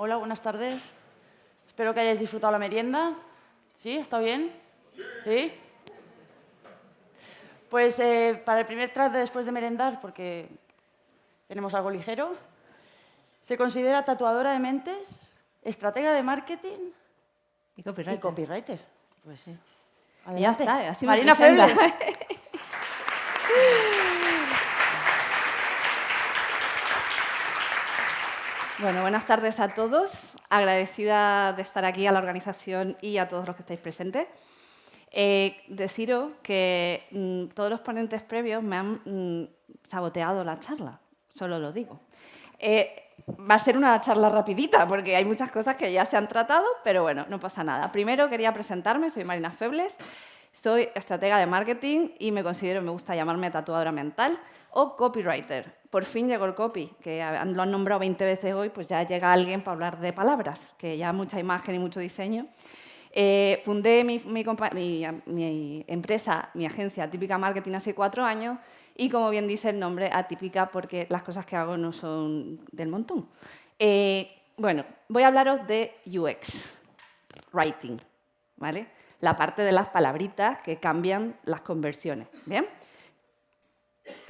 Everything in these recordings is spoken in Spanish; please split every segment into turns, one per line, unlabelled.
Hola, buenas tardes. Espero que hayáis disfrutado la merienda. ¿Sí? ¿Está bien? ¿Sí? Pues eh, para el primer track de después de merendar, porque tenemos algo ligero, se considera tatuadora de mentes, estratega de marketing
Y copyright.
y copywriter. Pues sí.
Ya está, así me
Marina
presentas.
Febles.
Buenas tardes a todos. Agradecida de estar aquí a la organización y a todos los que estáis presentes. Eh, deciros que mm, todos los ponentes previos me han mm, saboteado la charla, solo lo digo. Eh, va a ser una charla rapidita porque hay muchas cosas que ya se han tratado, pero bueno, no pasa nada. Primero quería presentarme, soy Marina Febles, soy estratega de marketing y me considero, me gusta llamarme tatuadora mental o copywriter. Por fin llegó el copy, que lo han nombrado 20 veces hoy, pues ya llega alguien para hablar de palabras, que ya mucha imagen y mucho diseño. Eh, fundé mi, mi mi- mi empresa, mi agencia Típica Marketing hace cuatro años y, como bien dice el nombre, atípica porque las cosas que hago no son del montón. Eh, bueno, voy a hablaros de UX, Writing, ¿vale? La parte de las palabritas que cambian las conversiones, ¿bien?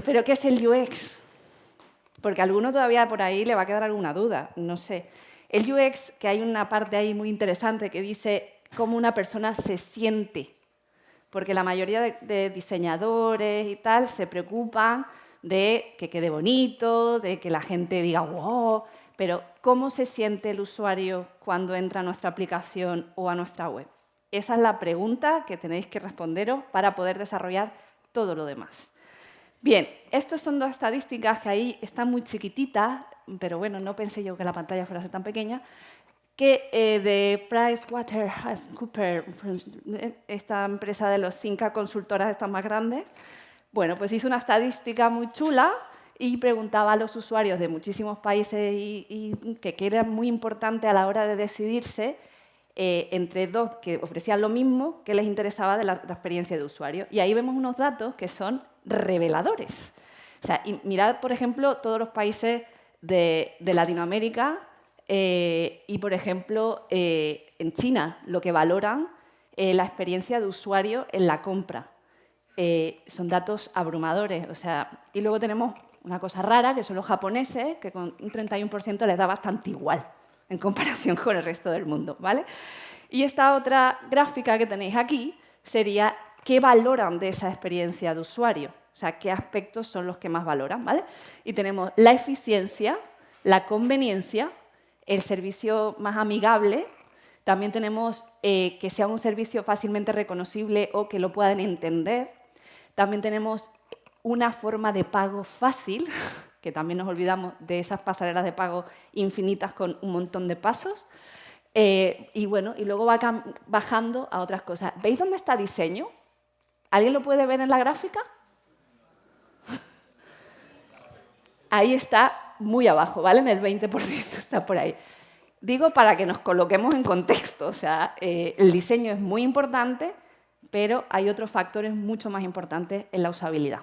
¿Pero qué es el UX? Porque a alguno todavía por ahí le va a quedar alguna duda, no sé. El UX, que hay una parte ahí muy interesante que dice cómo una persona se siente. Porque la mayoría de, diseñadores y tal se preocupan de que quede bonito, de que la gente diga wow, pero ¿cómo se siente el usuario cuando entra a nuestra aplicación o a nuestra web? Esa es la pregunta que tenéis que responderos para poder desarrollar todo lo demás. Bien, estas son dos estadísticas que ahí están muy chiquititas, pero bueno, no pensé yo que la pantalla fuera tan pequeña, que eh, de PricewaterhouseCoopers, esta empresa de los cinco consultoras estas más grandes, bueno, pues hizo una estadística muy chula y preguntaba a los usuarios de muchísimos países y, y que, que era muy importante a la hora de decidirse eh, entre dos que ofrecían lo mismo que les interesaba de la, la experiencia de usuario. Y ahí vemos unos datos que son reveladores. O sea, mirad, por ejemplo, todos los países de, Latinoamérica eh, y, por ejemplo, eh, en China, lo que valoran la experiencia de usuario en la compra. Son datos abrumadores. O sea, y luego tenemos una cosa rara, que son los japoneses, que con un 31% les da bastante igual en comparación con el resto del mundo. ¿vale? Y esta otra gráfica que tenéis aquí sería qué valoran de esa experiencia de usuario. O sea, qué aspectos son los que más valoran. ¿vale? Y tenemos la eficiencia, la conveniencia, el servicio más amigable. También tenemos eh, que sea un servicio fácilmente reconocible o que lo puedan entender. También tenemos una forma de pago fácil, que también nos olvidamos de esas pasarelas de pago infinitas con un montón de pasos. Eh, y bueno, y luego va bajando a otras cosas. ¿Veis dónde está diseño? ¿Alguien lo puede ver en la gráfica? Ahí está muy abajo, ¿vale? En el 20% está por ahí. Digo para que nos coloquemos en contexto, o sea, eh, el diseño es muy importante, pero hay otros factores mucho más importantes en la usabilidad.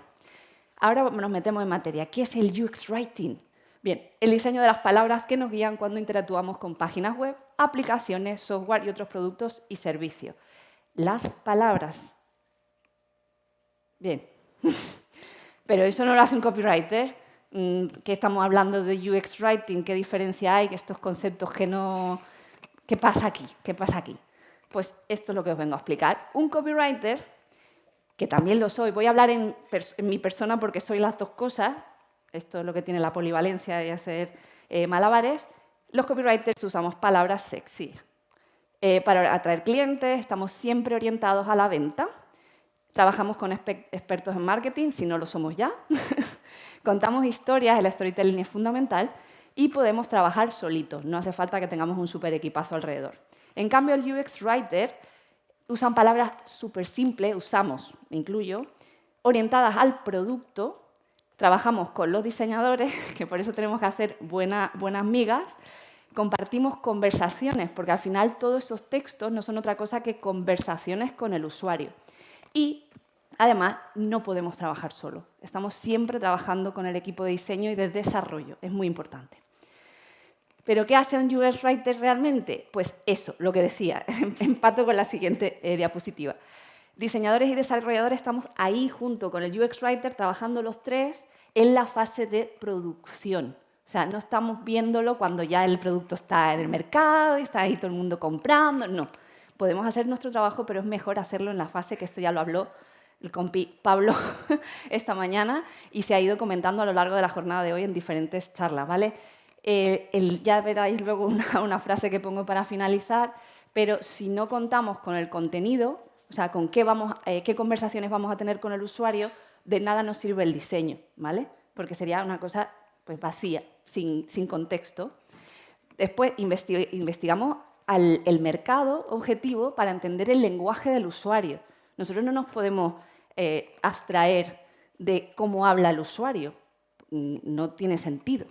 Ahora nos metemos en materia. ¿Qué es el UX Writing? Bien, el diseño de las palabras que nos guían cuando interactuamos con páginas web, aplicaciones, software y otros productos y servicios. Las palabras. Bien, pero eso no lo hace un copywriter. Mm, ¿Qué estamos hablando de UX Writing? ¿Qué diferencia hay? Estos conceptos que no... ¿Qué pasa aquí? ¿Qué pasa aquí? Pues esto es lo que os vengo a explicar. Un copywriter, que también lo soy, voy a hablar en, mi persona porque soy las dos cosas, esto es lo que tiene la polivalencia de hacer eh, malabares, los copywriters usamos palabras sexy. Eh, para atraer clientes, estamos siempre orientados a la venta, trabajamos con expertos en marketing, si no lo somos ya, contamos historias, el storytelling es fundamental, y podemos trabajar solitos, no hace falta que tengamos un super equipazo alrededor. En cambio, el UX Writer usan palabras súper simples, usamos, incluyo, orientadas al producto. Trabajamos con los diseñadores, que por eso tenemos que hacer buena- buenas migas. Compartimos conversaciones, porque al final todos esos textos no son otra cosa que conversaciones con el usuario. Y además no podemos trabajar solo. Estamos siempre trabajando con el equipo de diseño y de desarrollo. Es muy importante. ¿Pero qué hace un UX Writer realmente? Pues eso, lo que decía, empato con la siguiente eh, diapositiva. Diseñadores y desarrolladores estamos ahí junto con el UX Writer trabajando los tres en la fase de producción. O sea, no estamos viéndolo cuando ya el producto está en el mercado y está ahí todo el mundo comprando, no. Podemos hacer nuestro trabajo, pero es mejor hacerlo en la fase, que esto ya lo habló el compi Pablo esta mañana y se ha ido comentando a lo largo de la jornada de hoy en diferentes charlas, ¿vale? Eh, ya veréis luego una, frase que pongo para finalizar, pero si no contamos con el contenido, o sea, con qué, vamos, eh, qué conversaciones vamos a tener con el usuario, de nada nos sirve el diseño, ¿vale? Porque sería una cosa pues, vacía, sin, contexto. Después investigamos el mercado objetivo para entender el lenguaje del usuario. Nosotros no nos podemos eh, abstraer de cómo habla el usuario. Mm, no tiene sentido.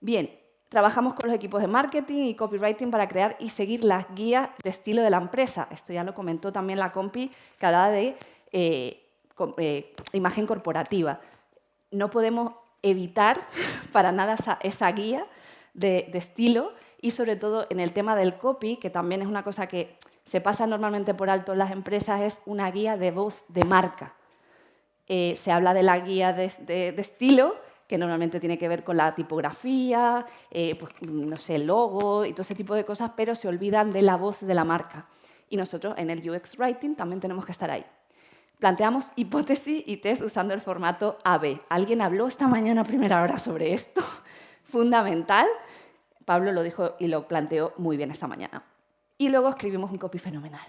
Bien, Trabajamos con los equipos de marketing y copywriting para crear y seguir las guías de estilo de la empresa. Esto ya lo comentó también la compi que hablaba de eh, eh, imagen corporativa. No podemos evitar para nada esa, guía de, estilo y sobre todo en el tema del copy, que también es una cosa que se pasa normalmente por alto en las empresas, es una guía de voz de marca. Eh, se habla de la guía de estilo, que normalmente tiene que ver con la tipografía, eh, pues, no sé, el logo y todo ese tipo de cosas, pero se olvidan de la voz de la marca. Y nosotros en el UX Writing también tenemos que estar ahí. Planteamos hipótesis y test usando el formato AB. ¿Alguien habló esta mañana a primera hora sobre esto? Fundamental. Pablo lo dijo y lo planteó muy bien esta mañana. Y luego escribimos un copy fenomenal.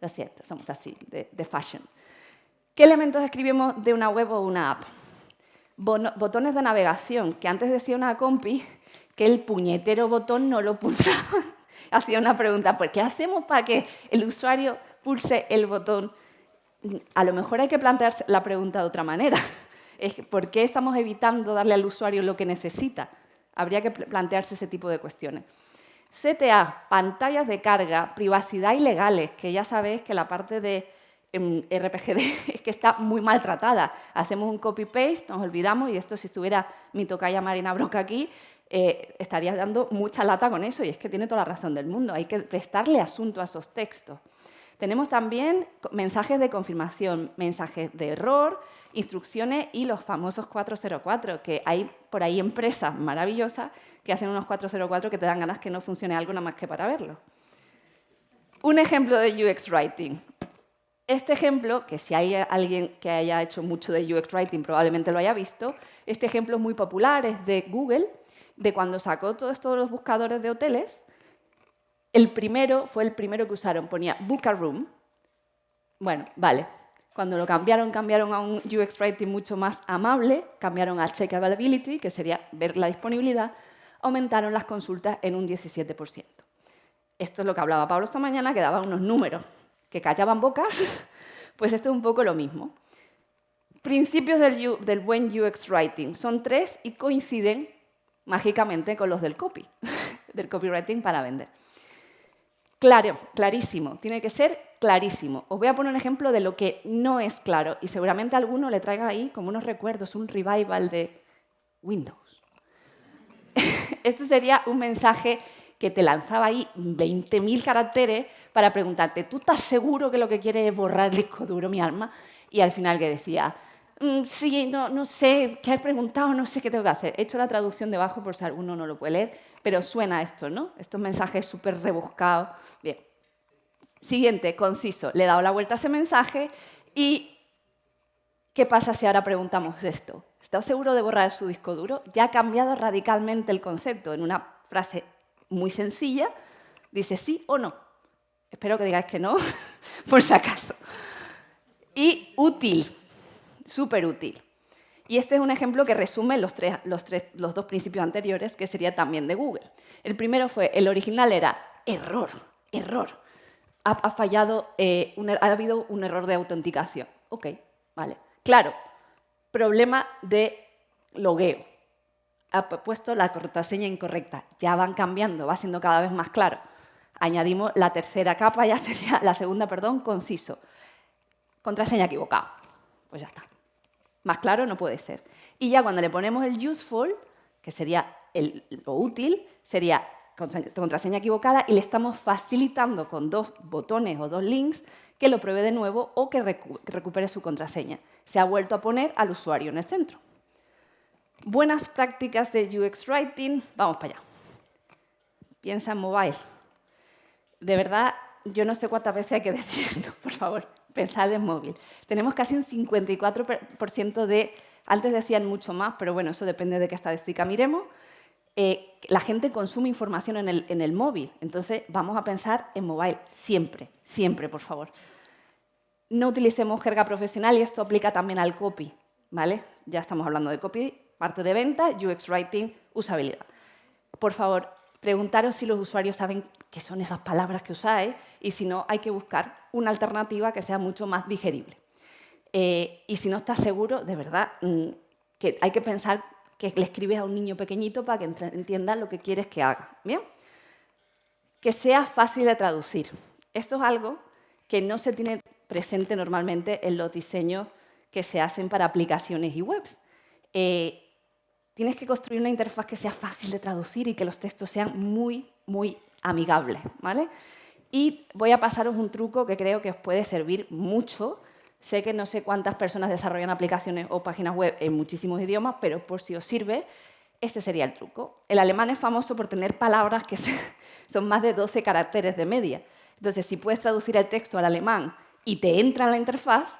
Lo siento, somos así, de, de fashion. ¿Qué elementos escribimos de una web o una app? Botones de navegación, que antes decía una compi que el puñetero botón no lo pulsaba. Hacía una pregunta, ¿por qué hacemos para que el usuario pulse el botón? A lo mejor hay que plantearse la pregunta de otra manera. ¿Por qué estamos evitando darle al usuario lo que necesita? Habría que plantearse ese tipo de cuestiones. CTA, pantallas de carga, privacidad ilegales, que ya sabéis que la parte de en RPGD que está muy maltratada. Hacemos un copy-paste, nos olvidamos, y esto si estuviera mi tocaya Marina Broca aquí, eh, estaría dando mucha lata con eso, y es que tiene toda la razón del mundo. Hay que prestarle asunto a esos textos. Tenemos también mensajes de confirmación, mensajes de error, instrucciones y los famosos 404, que hay por ahí empresas maravillosas que hacen unos 404 que te dan ganas que no funcione algo nada más que para verlo. Un ejemplo de UX Writing. Este ejemplo, que si hay alguien que haya hecho mucho de UX Writing probablemente lo haya visto, este ejemplo es muy popular, es de Google, de cuando sacó todos los buscadores de hoteles, el primero fue el primero que usaron, ponía Book a Room. Bueno, vale. Cuando lo cambiaron, cambiaron a un UX Writing mucho más amable, cambiaron a Check Availability, que sería ver la disponibilidad, aumentaron las consultas en un 17%. Esto es lo que hablaba Pablo esta mañana, que daba unos números que callaban bocas, pues esto es un poco lo mismo. Principios del, buen UX Writing son tres y coinciden mágicamente con los del copy, del copywriting para vender. Claro, clarísimo, tiene que ser clarísimo. Os voy a poner un ejemplo de lo que no es claro y seguramente alguno le traiga ahí como unos recuerdos, un revival de Windows. Este sería un mensaje que te lanzaba ahí 20.000 caracteres para preguntarte, ¿tú estás seguro que lo que quieres es borrar el disco duro, mi alma? Y al final que decía, mm, sí, no, no sé, ¿qué has preguntado? No sé qué tengo que hacer. He hecho la traducción debajo por si alguno no lo puede leer, pero suena esto, ¿no? Estos mensajes súper rebuscados. Bien. Siguiente, conciso. Le he dado la vuelta a ese mensaje y ¿qué pasa si ahora preguntamos esto? ¿Está seguro de borrar su disco duro? Ya ha cambiado radicalmente el concepto en una frase muy sencilla, dice sí o no. Espero que digáis que no, por si acaso. Y útil, súper útil. Y este es un ejemplo que resume los, dos principios anteriores, que sería también de Google. El primero fue, el original era error, error. Ha, fallado, eh, er, ha habido un error de autenticación. Ok, vale. Claro, problema de logueo ha puesto la contraseña incorrecta. Ya van cambiando, va siendo cada vez más claro. Añadimos la tercera capa, ya sería la segunda, perdón, conciso. Contraseña equivocada. Pues ya está. Más claro no puede ser. Y ya cuando le ponemos el useful, que sería lo útil sería contraseña equivocada y le estamos facilitando con dos botones o dos links que lo pruebe de nuevo o que recupere su contraseña. Se ha vuelto a poner al usuario en el centro. Buenas prácticas de UX Writing. Vamos para allá. Piensa en mobile. De verdad, yo no sé cuántas veces hay que decir esto, por favor. Pensad en móvil. Tenemos casi un 54% de... Antes decían mucho más, pero bueno, eso depende de qué estadística miremos. Eh, la gente consume información en el, en el móvil. Entonces, vamos a pensar en mobile siempre, siempre, por favor. No utilicemos jerga profesional y esto aplica también al copy. ¿vale? Ya estamos hablando de copy, parte de venta, UX Writing, usabilidad. Por favor, preguntaros si los usuarios saben qué son esas palabras que usáis y si no, hay que buscar una alternativa que sea mucho más digerible. Eh, y si no estás seguro, de verdad, mm, que hay que pensar que le escribes a un niño pequeñito para que entienda lo que quieres que haga. ¿Bien? Que sea fácil de traducir. Esto es algo que no se tiene presente normalmente en los diseños que se hacen para aplicaciones y webs. Eh, tienes que construir una interfaz que sea fácil de traducir y que los textos sean muy, muy amigables. ¿vale? Y voy a pasaros un truco que creo que os puede servir mucho Sé que no sé cuántas personas desarrollan aplicaciones o páginas web en muchísimos idiomas, pero por si os sirve, este sería el truco. El alemán es famoso por tener palabras que son más de 12 caracteres de media. Entonces, si puedes traducir el texto al alemán y te entra en la interfaz,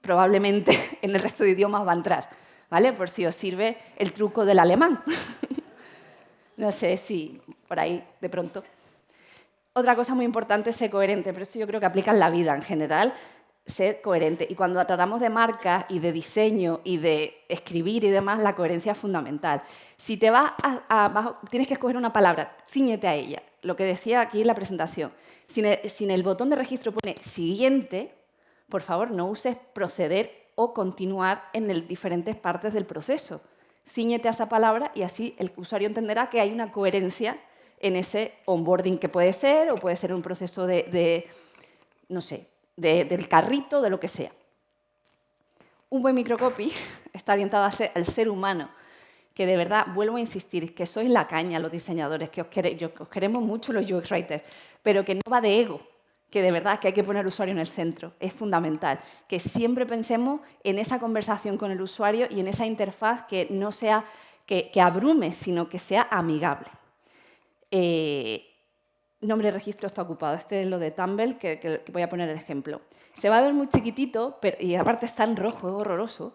probablemente en el resto de idiomas va a entrar. Por si os sirve el truco del alemán. no sé si por ahí de pronto. Otra cosa muy importante es ser coherente, pero esto yo creo que aplica en la vida en general ser coherente. Y cuando tratamos de marcas y de diseño y de escribir y demás, la coherencia es fundamental. Si te vas a, tienes que escoger una palabra, ciñete a ella. Lo que decía aquí en la presentación. Si en el, botón de registro pone siguiente, por favor, no uses proceder o continuar en diferentes partes del proceso. Ciñete a esa palabra y así el usuario entenderá que hay una coherencia en ese onboarding que puede ser o puede ser un proceso de no sé, del carrito, de lo que sea. Un buen microcopy está orientado al ser humano, que de verdad, vuelvo a insistir, que sois la caña los diseñadores, que os, queremos mucho los UX writers, pero que no va de ego, que de verdad que hay que poner al usuario en el centro. Es fundamental que siempre pensemos en esa conversación con el usuario y en esa interfaz que no sea que, abrume, sino que sea amigable. Eh, nombre de registro está ocupado. Este es lo de Tumble, que, voy a poner el ejemplo. Se va a ver muy chiquitito, y aparte está en rojo, es horroroso,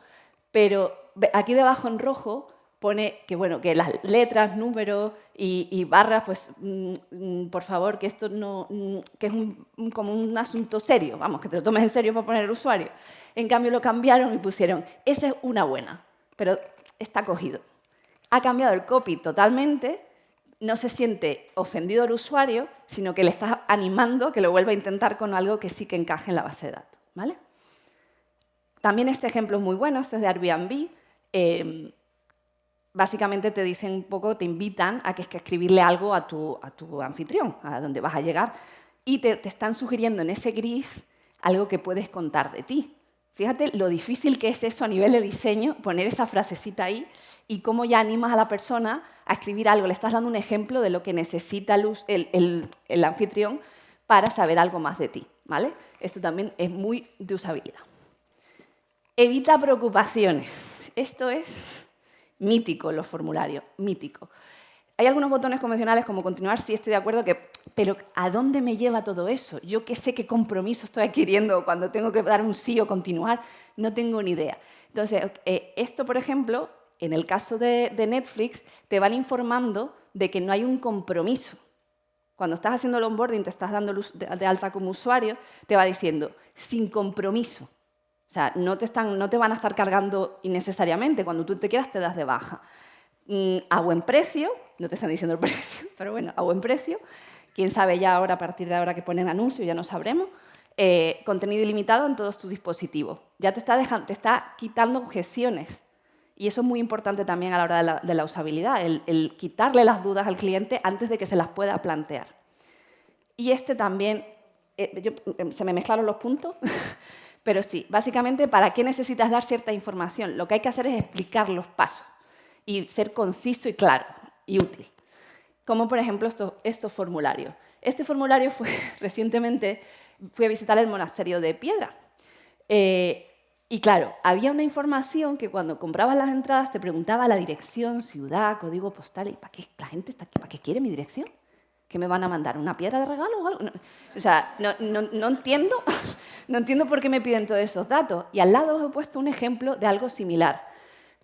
pero aquí debajo en rojo pone que, bueno, que las letras, números y, barras, pues mm, mm, por favor, que esto no, mm, que es como un asunto serio, vamos, que te lo tomes en serio para poner el usuario. En cambio lo cambiaron y pusieron, esa es una buena, pero está cogido. Ha cambiado el copy totalmente no se siente ofendido el usuario, sino que le estás animando que lo vuelva a intentar con algo que sí que encaje en la base de datos. ¿vale? También este ejemplo es muy bueno, este es de Airbnb. Em, básicamente te dicen un poco, te invitan a que, que escribirle algo a tu, a tu, anfitrión, a donde vas a llegar, y te, te están sugiriendo en ese gris algo que puedes contar de ti. Fíjate lo difícil que es eso a nivel de diseño, poner esa frasecita ahí y cómo ya animas a la persona a escribir algo. Le estás dando un ejemplo de lo que necesita el, el, anfitrión para saber algo más de ti. ¿vale? Esto también es muy de usabilidad. Evita preocupaciones. Esto es mítico, los formularios, mítico. Hay algunos botones convencionales como continuar, sí estoy de acuerdo, que, pero ¿a dónde me lleva todo eso? Yo qué sé qué compromiso estoy adquiriendo cuando tengo que dar un sí o continuar, no tengo ni idea. Entonces, eh, esto, por ejemplo, en el caso de, Netflix, te van informando de que no hay un compromiso. Cuando estás haciendo el onboarding, te estás dando de alta como usuario, te va diciendo, sin compromiso. O sea, no te, están, no te van a estar cargando innecesariamente. Cuando tú te quieras, te das de baja. Mm, a buen precio, no te están diciendo el precio, pero bueno, a buen precio. Quién sabe ya ahora, a partir de ahora que ponen anuncios, ya no sabremos. Eh, contenido ilimitado en todos tus dispositivos. Ya te está, dejando, te está quitando objeciones y eso es muy importante también a la hora de la, usabilidad, el, quitarle las dudas al cliente antes de que se las pueda plantear. Y este también, eh, em, se me mezclaron los puntos, pero sí, básicamente, ¿para qué necesitas dar cierta información? Lo que hay que hacer es explicar los pasos y ser conciso y claro. y útil. Como por ejemplo estos, formularios. Este formulario fue recientemente, fui a visitar el monasterio de Piedra. Eh, y claro, había una información que cuando comprabas las entradas te preguntaba la dirección, ciudad, código postal. ¿Y para qué la gente está aquí? ¿Para qué quiere mi dirección? ¿Que me van a mandar una piedra de regalo o algo? o sea, no, no, entiendo, no entiendo por qué me piden todos esos datos. Y al lado os he puesto un ejemplo de algo similar.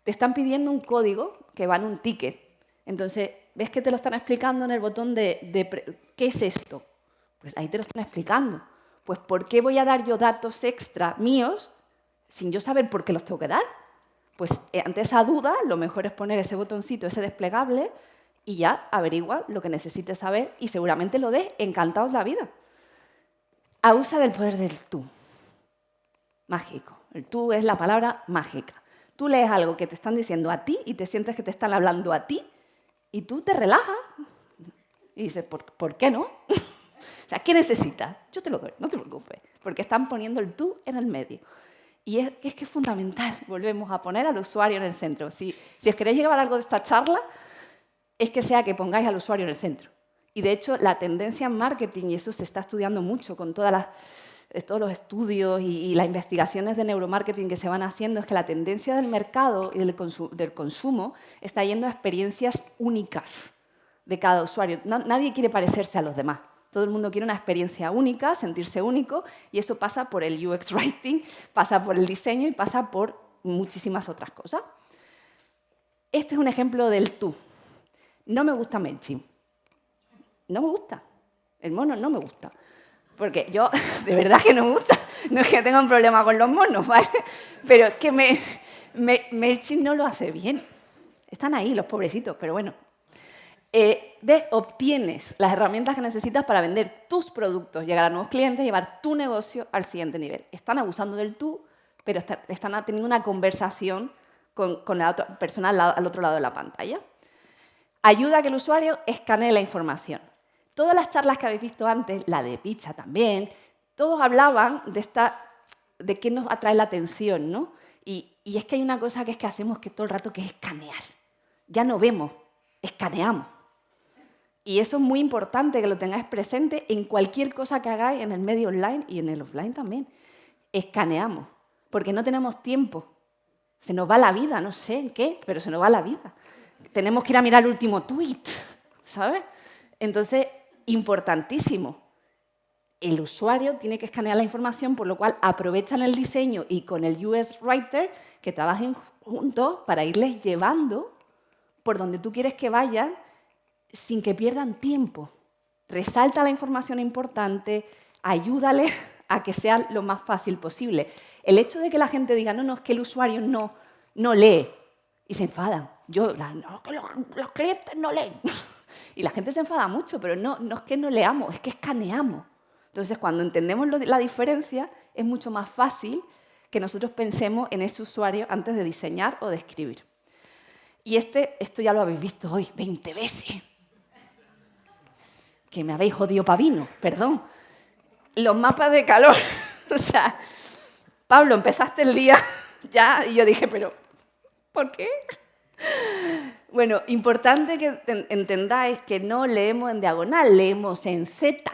Te están pidiendo un código que va en un ticket. Entonces, ¿ves que te lo están explicando en el botón de, de ¿qué es esto? Pues ahí te lo están explicando. Pues ¿por qué voy a dar yo datos extra míos sin yo saber por qué los tengo que dar. Pues eh, ante esa duda, lo mejor es poner ese botoncito, ese desplegable, y ya averigua lo que necesites saber y seguramente lo des encantados la vida. Abusa del poder del tú. Mágico. El tú es la palabra mágica. Tú lees algo que te están diciendo a ti y te sientes que te están hablando a ti y tú te relajas y dices, ¿por, ¿por qué no? o sea, ¿qué necesitas? Yo te lo doy, no te preocupes, porque están poniendo el tú en el medio. Y es, que es fundamental, volvemos a poner al usuario en el centro. Si, si os queréis llevar algo de esta charla, es que sea que pongáis al usuario en el centro. Y de hecho, la tendencia en marketing, y eso se está estudiando mucho con eh, todos los estudios y, las investigaciones de neuromarketing que se van haciendo, es que la tendencia del mercado y del consumo está yendo a experiencias únicas de cada usuario. nadie quiere parecerse a los demás. Todo el mundo quiere una experiencia única, sentirse único, y eso pasa por el UX Writing, pasa por el diseño y pasa por muchísimas otras cosas. Este es un ejemplo del tú. No me gusta MailChimp. No me gusta. El mono no me gusta. Porque yo, de verdad que no me gusta. No es que tenga un problema con los monos, ¿vale? Pero es que me, no lo hace bien. Están ahí los pobrecitos, pero bueno, eh, de, obtienes las herramientas que necesitas para vender tus productos, llegar a nuevos clientes, llevar tu negocio al siguiente nivel. Están abusando del tú, pero están teniendo una conversación con, la otra persona al, otro lado de la pantalla. Ayuda a que el usuario escanee la información. Todas las charlas que habéis visto antes, la de Pizza también, todos hablaban de, esta, de qué nos atrae la atención, ¿no? Y, y es que hay una cosa que es que hacemos que todo el rato que es escanear. Ya no vemos, escaneamos. Y eso es muy importante que lo tengáis presente en cualquier cosa que hagáis en el medio online y en el offline también. Escaneamos, porque no tenemos tiempo. Se nos va la vida, no sé en qué, pero se nos va la vida. Tenemos que ir a mirar el último tweet, ¿sabes? Entonces, importantísimo. El usuario tiene que escanear la información, por lo cual aprovechan el diseño y con el US Writer que trabajen juntos para irles llevando por donde tú quieres que vayan sin que pierdan tiempo. Resalta la información importante, ayúdale a que sea lo más fácil posible. El hecho de que la gente diga, no, no, es que el usuario no, no lee y se enfadan. Yo, no, que los, clientes no leen. Y la gente se enfada mucho, pero no, no es que no leamos, es que escaneamos. Entonces, cuando entendemos la diferencia, es mucho más fácil que nosotros pensemos en ese usuario antes de diseñar o de escribir. Y este, esto ya lo habéis visto hoy 20 veces que me habéis jodido pavino, perdón. Los mapas de calor. o sea, Pablo, empezaste el día ya y yo dije, pero ¿por qué? Bueno, importante que entendáis que no leemos en diagonal, leemos en Z.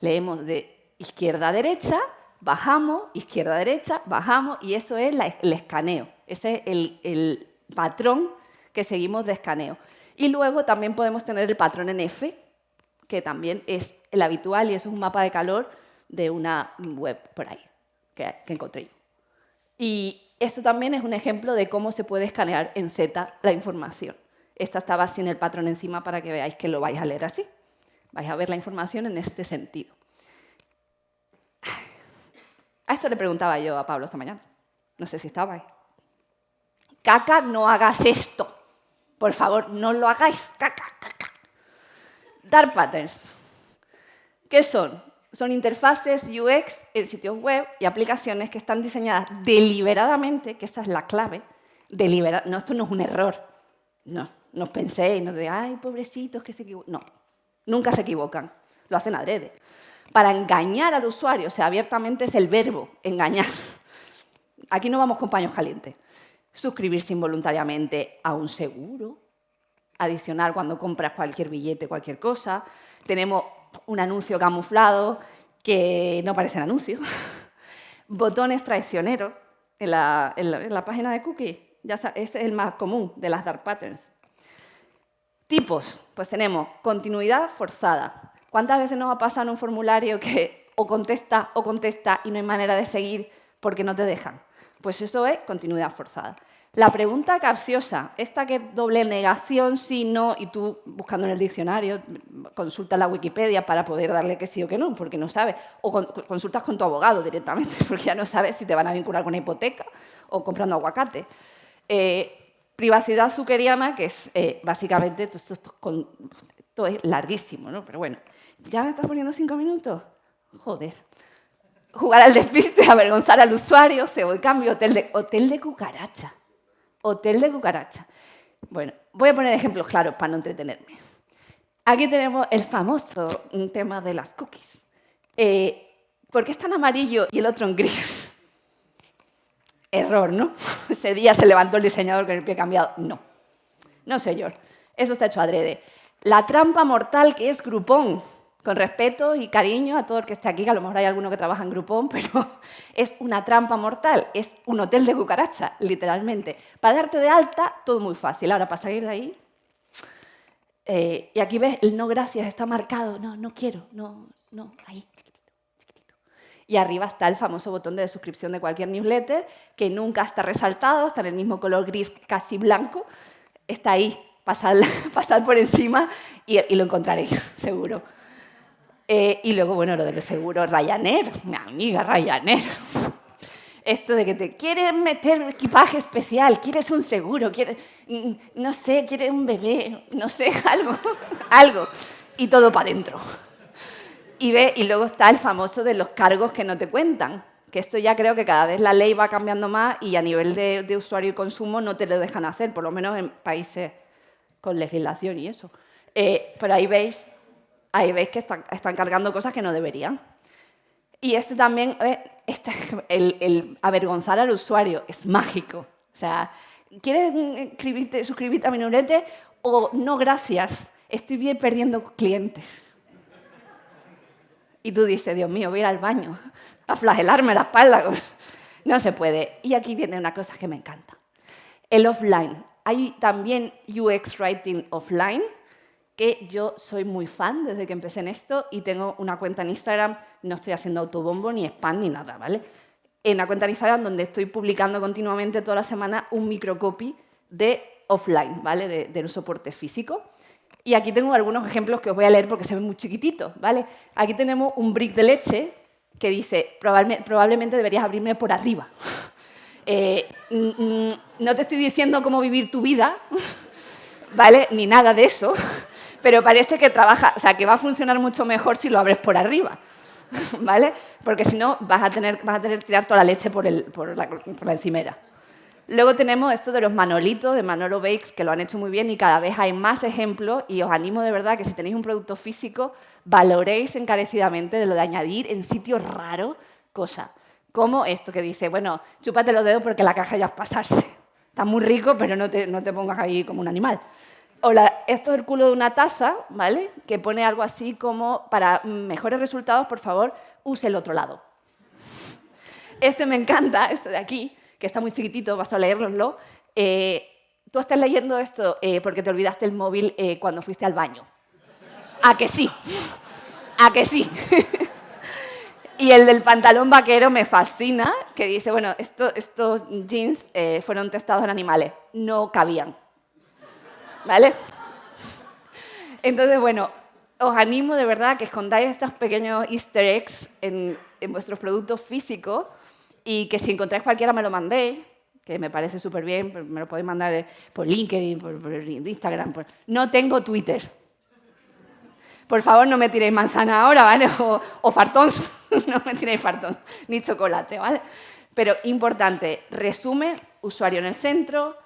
Leemos de izquierda a derecha, bajamos, izquierda a derecha, bajamos, y eso es el escaneo. Ese es el, patrón que seguimos de escaneo. Y luego también podemos tener el patrón en F, que también es el habitual y eso es un mapa de calor de una web por ahí que, encontré yo. Y esto también es un ejemplo de cómo se puede escanear en Z la información. Esta estaba sin el patrón encima para que veáis que lo vais a leer así. Vais a ver la información en este sentido. A esto le preguntaba yo a Pablo esta mañana. No sé si estaba ahí. Caca, no hagas esto. Por favor, no lo hagáis. Caca, caca. Dark patterns. ¿Qué son? Son interfaces UX en sitios web y aplicaciones que están diseñadas deliberadamente, que esa es la clave, no, esto no es un error. No, no penséis, no de, ay, pobrecitos que se equivocan. No, nunca se equivocan, lo hacen adrede. Para engañar al usuario, o sea, abiertamente es el verbo, engañar. Aquí no vamos con paños calientes. Suscribirse involuntariamente a un seguro, adicional cuando compras cualquier billete, cualquier cosa. Tenemos un anuncio camuflado que no parece un anuncio. Botones traicioneros en la, página de cookie. Ya ese es el más común de las dark patterns. Tipos, pues tenemos continuidad forzada. ¿Cuántas veces nos ha pasado en un formulario que o contesta o contesta y no hay manera de seguir porque no te dejan? Pues eso es continuidad forzada. La pregunta capciosa, esta que doble negación, sí, no, y tú buscando en el diccionario, consultas la Wikipedia para poder darle que sí o que no, porque no sabes, o consultas con tu abogado directamente, porque ya no sabes si te van a vincular con una hipoteca o comprando aguacate. Eh, privacidad zuckeriana, que es eh, básicamente, esto, esto, es larguísimo, ¿no? pero bueno, ¿ya me estás poniendo cinco minutos? Joder. Jugar al despiste, avergonzar al usuario, se voy cambio, hotel de, hotel de cucaracha hotel de cucaracha. Bueno, voy a poner ejemplos claros para no entretenerme. Aquí tenemos el famoso tema de las cookies. Eh, ¿Por qué está en amarillo y el otro en gris? Error, ¿no? Ese día se levantó el diseñador con el pie cambiado. No, no señor. Eso está hecho adrede. La trampa mortal que es Groupon con respeto y cariño a todo el que esté aquí, que a lo mejor hay alguno que trabaja en Groupon, pero es una trampa mortal, es un hotel de cucaracha, literalmente. Para darte de alta, todo muy fácil. Ahora, para salir de ahí... Eh, y aquí ves, el no gracias está marcado. No, no quiero, no, no, ahí. Y arriba está el famoso botón de suscripción de cualquier newsletter, que nunca está resaltado, está en el mismo color gris casi blanco. Está ahí, pasar, pasar por encima y, y lo encontraréis, seguro. Eh, y luego, bueno, lo del seguro Ryanair, mi amiga Ryanair. Esto de que te quieres meter equipaje especial, quieres un seguro, quieres, mm, no sé, quieres un bebé, no sé, algo, algo. Y todo para adentro. Y, ve, y luego está el famoso de los cargos que no te cuentan, que esto ya creo que cada vez la ley va cambiando más y a nivel de, usuario y consumo no te lo dejan hacer, por lo menos en países con legislación y eso. Eh, ahí veis ahí veis que están, cargando cosas que no deberían. Y este también, este, el, avergonzar al usuario es mágico. O sea, ¿quieres suscribirte a mi o no gracias? Estoy bien perdiendo clientes. Y tú dices, Dios mío, voy a ir al baño a flagelarme la espalda. No se puede. Y aquí viene una cosa que me encanta. El offline. Hay también UX Writing offline, que yo soy muy fan desde que empecé en esto y tengo una cuenta en Instagram, no estoy haciendo autobombo ni spam ni nada, ¿vale? En una cuenta en Instagram donde estoy publicando continuamente toda la semana un microcopy de offline, ¿vale? De, un soporte físico. Y aquí tengo algunos ejemplos que os voy a leer porque se ven muy chiquititos, ¿vale? Aquí tenemos un brick de leche que dice, probablemente deberías abrirme por arriba. Eh, no te estoy diciendo cómo vivir tu vida, ¿vale? Ni nada de eso, pero parece que trabaja, o sea, que va a funcionar mucho mejor si lo abres por arriba, ¿vale? Porque si no, vas a tener, vas a tener que tirar toda la leche por, la, por encimera. Luego tenemos esto de los manolitos, de Manolo Bakes, que lo han hecho muy bien y cada vez hay más ejemplos y os animo de verdad que si tenéis un producto físico, valoréis encarecidamente de lo de añadir en sitios raros cosas. Como esto que dice, bueno, chúpate los dedos porque la caja ya es pasarse. Está muy rico, pero no te, no te pongas ahí como un animal. Hola, esto es el culo de una taza, ¿vale? Que pone algo así como, para mejores resultados, por favor, use el otro lado. Este me encanta, este de aquí, que está muy chiquitito, vas a leerlo. Eh, tú estás leyendo esto eh, porque te olvidaste el móvil eh, cuando fuiste al baño. ¿A que sí? ¿A que sí? y el del pantalón vaquero me fascina, que dice, bueno, estos jeans fueron testados en animales, no cabían. ¿Vale? Entonces, bueno, os animo de verdad a que escondáis estos pequeños easter eggs en, vuestros productos físicos y que si encontráis cualquiera me lo mandéis, que me parece súper bien, me lo podéis mandar por LinkedIn, por, Instagram. No tengo Twitter. Por favor, no me tiréis manzana ahora, ¿vale? O, fartón, no me tiréis fartón, ni chocolate, ¿vale? Pero importante, resume, usuario en el centro,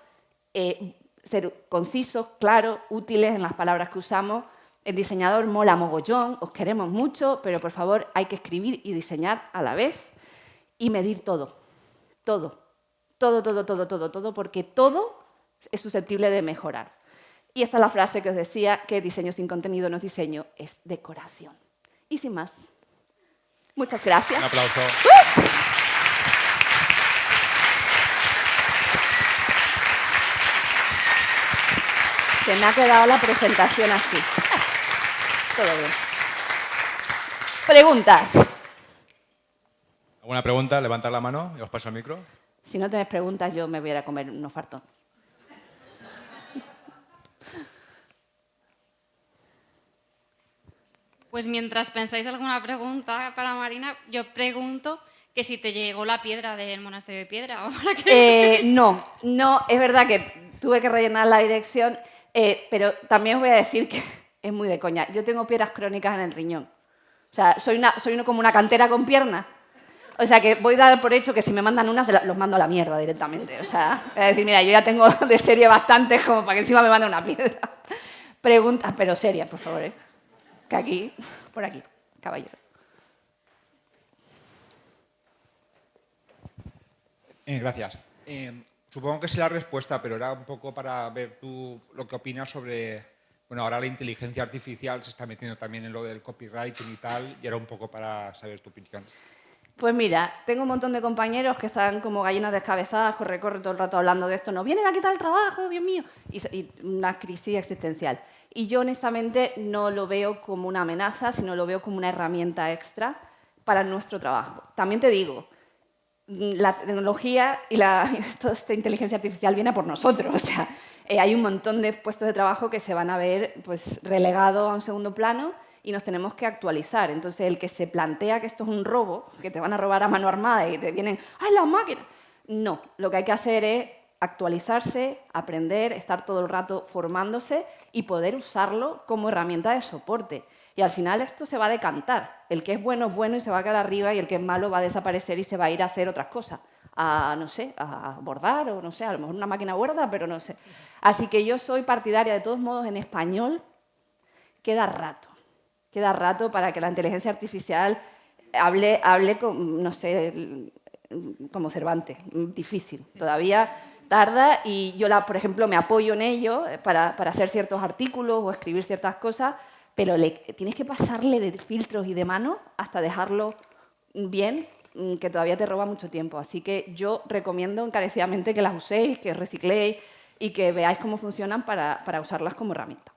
eh, ser concisos, claros, útiles en las palabras que usamos. El diseñador mola mogollón, os queremos mucho, pero por favor hay que escribir y diseñar a la vez y medir todo, todo, todo, todo, todo, todo, todo, porque todo es susceptible de mejorar. Y esta es la frase que os decía, que diseño sin contenido no es diseño, es decoración. Y sin más, muchas gracias.
Un aplauso.
Se me ha quedado la presentación así. Todo bien. Preguntas.
¿Alguna pregunta? Levantad la mano y os paso el micro.
Si no tenéis preguntas, yo me voy a ir a comer unos fartón.
Pues mientras pensáis alguna pregunta para Marina, yo pregunto que si te llegó la piedra del monasterio de piedra o para qué.
Eh, no, no, es verdad que tuve que rellenar la dirección, eh, pero también os voy a decir que es muy de coña. Yo tengo piedras crónicas en el riñón. O sea, soy, una, soy como una cantera con piernas. O sea, que voy a dar por hecho que si me mandan una, se la- los mando a la mierda directamente. O sea, es decir, mira, yo ya tengo de serie bastantes como para que encima me manden una piedra. Preguntas, pero serias, por favor. ¿eh? Que aquí, por aquí, caballero.
Eh, gracias. Eh, supongo que sé la respuesta, pero era un poco para ver tú lo que opinas sobre... Bueno, ahora la inteligencia artificial se está metiendo también en lo del copywriting y tal, y era un poco para saber tu opinión.
Pues mira, tengo un montón de compañeros que están como gallinas descabezadas, corre, corre todo el rato hablando de esto. Nos vienen a quitar el trabajo, Dios mío. Y, y una crisis existencial. Y yo honestamente no lo veo como una amenaza, sino lo veo como una herramienta extra para nuestro trabajo. También te digo, la tecnología y la, toda esta inteligencia artificial viene por nosotros. O sea, eh, hay un montón de puestos de trabajo que se van a ver pues, relegados a un segundo plano y nos tenemos que actualizar. Entonces, el que se plantea que esto es un robo, que te van a robar a mano armada y te vienen, ¡ay, la máquina! No, lo que hay que hacer es actualizarse, aprender, estar todo el rato formándose y poder usarlo como herramienta de soporte. Y al final esto se va a decantar. El que es bueno es bueno y se va a quedar arriba y el que es malo va a desaparecer y se va a ir a hacer otras cosas. A, no sé, a bordar o no sé, a lo mejor una máquina borda, pero no sé. Así que yo soy partidaria, de todos modos, en español, queda rato. Queda rato para que la inteligencia artificial hable, hable con, no sé, como Cervantes. Difícil. Todavía tarda y yo, la, por ejemplo, me apoyo en ello para, para hacer ciertos artículos o escribir ciertas cosas, pero tienes que pasarle de filtros y de mano hasta dejarlo bien, mm, que todavía te roba mucho tiempo. Así que yo recomiendo encarecidamente que las uséis, que recicléis y que veáis cómo funcionan para, para usarlas como herramienta.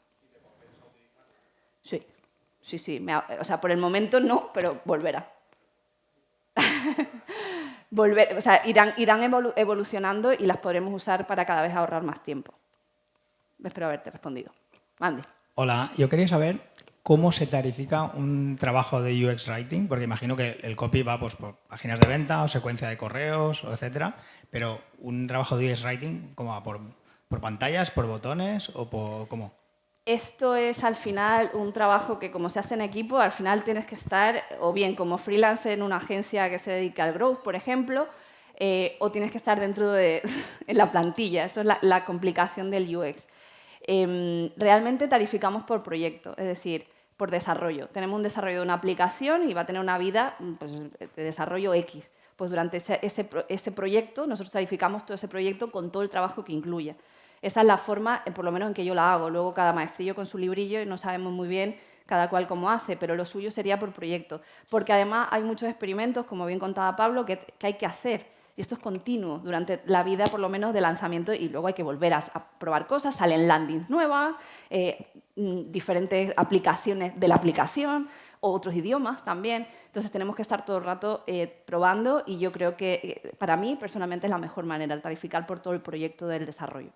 Sí, sí, sí. me o sea, por el momento no, pero volverá. Volver, o sea, irán, irán evolu- evolucionando y las podremos usar para cada vez ahorrar más tiempo. Espero haberte respondido. Andy.
Hola, yo quería saber cómo se tarifica un trabajo de UX Writing, porque imagino que el copy va pues, por páginas de venta o secuencia de correos, etcétera, pero un trabajo de UX Writing, ¿cómo va? ¿Por, por pantallas, por botones o por cómo?
Esto es al final un trabajo que como se hace en equipo, al final tienes que estar o bien como freelance en una agencia que se dedica al growth, por ejemplo, eh, o tienes que estar dentro de en la plantilla. Eso es la complicación del UX. Em, realmente tarificamos por proyecto, es decir, por desarrollo. Tenemos un desarrollo de una aplicación y va a tener una vida pues, de desarrollo X. Pues durante ese, ese pro- ese proyecto, nosotros tarificamos todo ese proyecto con todo el trabajo que incluya. Esa es la forma, eh, por lo menos en que yo la hago. Luego cada maestrillo con su librillo y no sabemos muy bien cada cual cómo hace, pero lo suyo sería por proyecto. Porque además hay muchos experimentos, como bien contaba Pablo, que hay que hacer. Y esto es continuo durante la vida, por lo menos, de lanzamiento, y luego hay que volver a, probar cosas, salen landings nuevas, eh, mm, diferentes aplicaciones de la aplicación, o otros idiomas también. Entonces tenemos que estar todo el rato eh, probando y yo creo que eh, para mí personalmente es la mejor manera, el tarificar por todo el proyecto del desarrollo.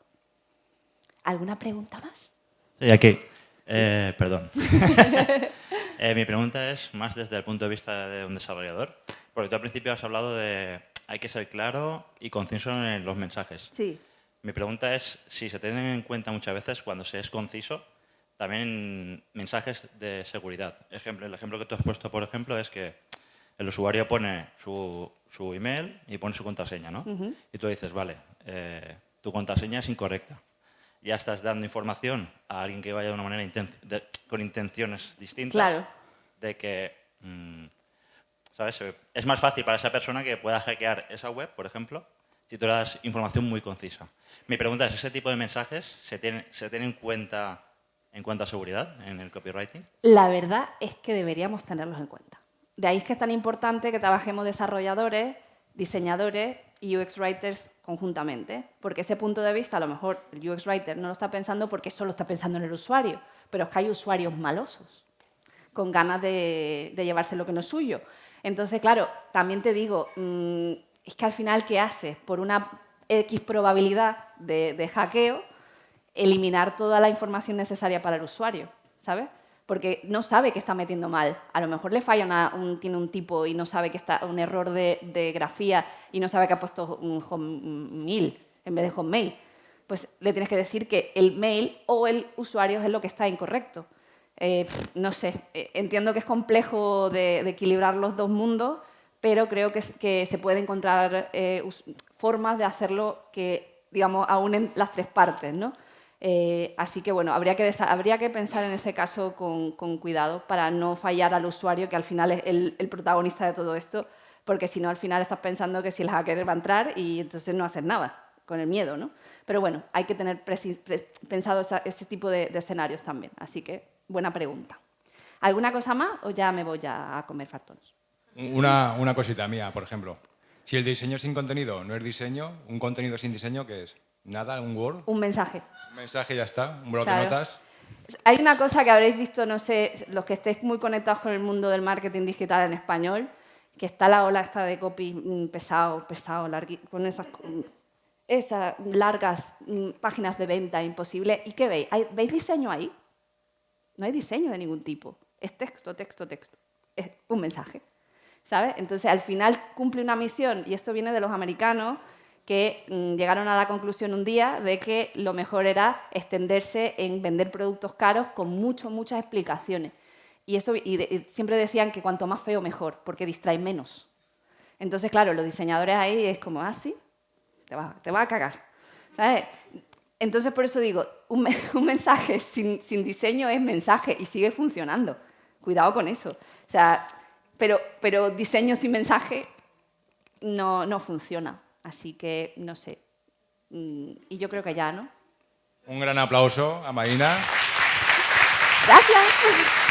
¿Alguna pregunta más?
Sí, aquí. Perdón. Mi pregunta es más desde el punto de vista de un desarrollador, porque tú al principio has hablado de hay que ser claro y conciso en los mensajes.
Sí.
Mi pregunta es si se tienen en cuenta muchas veces cuando se es conciso también mensajes de seguridad. Ejemplo, el ejemplo que tú has puesto, por ejemplo, es que el usuario pone su, su email y pone su contraseña, ¿no? Y tú dices, vale, eh, tu contraseña es incorrecta. Ya estás dando información a alguien que vaya de una manera inten- de- con intenciones distintas.
Claro.
De que, mm, ¿sabes? Es más fácil para esa persona que pueda hackear esa web, por ejemplo, si tú le das información muy concisa. Mi pregunta es, ¿ese tipo de mensajes se tiene, se tiene en cuenta en cuanto a seguridad en el copywriting?
La verdad es que deberíamos tenerlos en cuenta. De ahí es que es tan importante que trabajemos desarrolladores, diseñadores y UX writers conjuntamente, porque ese punto de vista a lo mejor el UX writer no lo está pensando porque solo está pensando en el usuario, pero es que hay usuarios malosos, con ganas de, llevarse lo que no es suyo. Entonces, claro, también te digo, mm, es que al final, ¿qué haces? Por una X probabilidad de, hackeo, eliminar toda la información necesaria para el usuario, ¿sabes? Porque no sabe que está metiendo mal. A lo mejor le falla, un, tiene un tipo y no sabe que está un error de, grafía y no sabe que ha puesto un home en vez de mail. Pues le tienes que decir que el mail o el usuario es lo que está incorrecto. Eh, no sé, eh, entiendo que es complejo de, equilibrar los dos mundos, pero creo que, se puede encontrar eh, formas de hacerlo que, digamos, aúnen las tres partes, ¿no? Así que, bueno, habría que, pensar en ese caso con, cuidado para no fallar al usuario, que al final es el, protagonista de todo esto, porque si no, al final estás pensando que si el hacker va a entrar y entonces no hacer nada, con el miedo, ¿no? Pero bueno, hay que tener pensado ese tipo de, escenarios también. Así que, buena pregunta. ¿Alguna cosa más o ya me voy a, comer fartones?
Una, una cosita mía, por ejemplo. Si el diseño sin contenido no es diseño, un contenido sin diseño, ¿qué es? ¿Nada? ¿Un Word?
Un mensaje.
Un mensaje ya está. Un blog de notas.
Hay una cosa que habréis visto, no sé, los que estéis muy conectados con el mundo del marketing digital en español, que está la ola esta de copy mm, pesado, pesado, con esas, mm, esas largas mm, páginas de venta imposible. ¿Y qué veis? ¿Veis diseño ahí? No hay diseño de ningún tipo. Es texto, texto, texto. Es un mensaje. Entonces, al final cumple una misión, y esto viene de los americanos, que mm, llegaron a la conclusión un día de que lo mejor era extenderse en vender productos caros con mucho, muchas explicaciones. Y, eso, y, siempre decían que cuanto más feo, mejor, porque distrae menos. Entonces, claro, los diseñadores ahí es como, ah, sí, te va, te va a cagar. Entonces, por eso digo, un, mensaje sin, sin diseño es mensaje y sigue funcionando. Cuidado con eso. O sea, pero, pero diseño sin mensaje no, no funciona. Así que, no sé. Mm, y yo creo que ya, ¿no?
Un gran aplauso a Marina.
Gracias.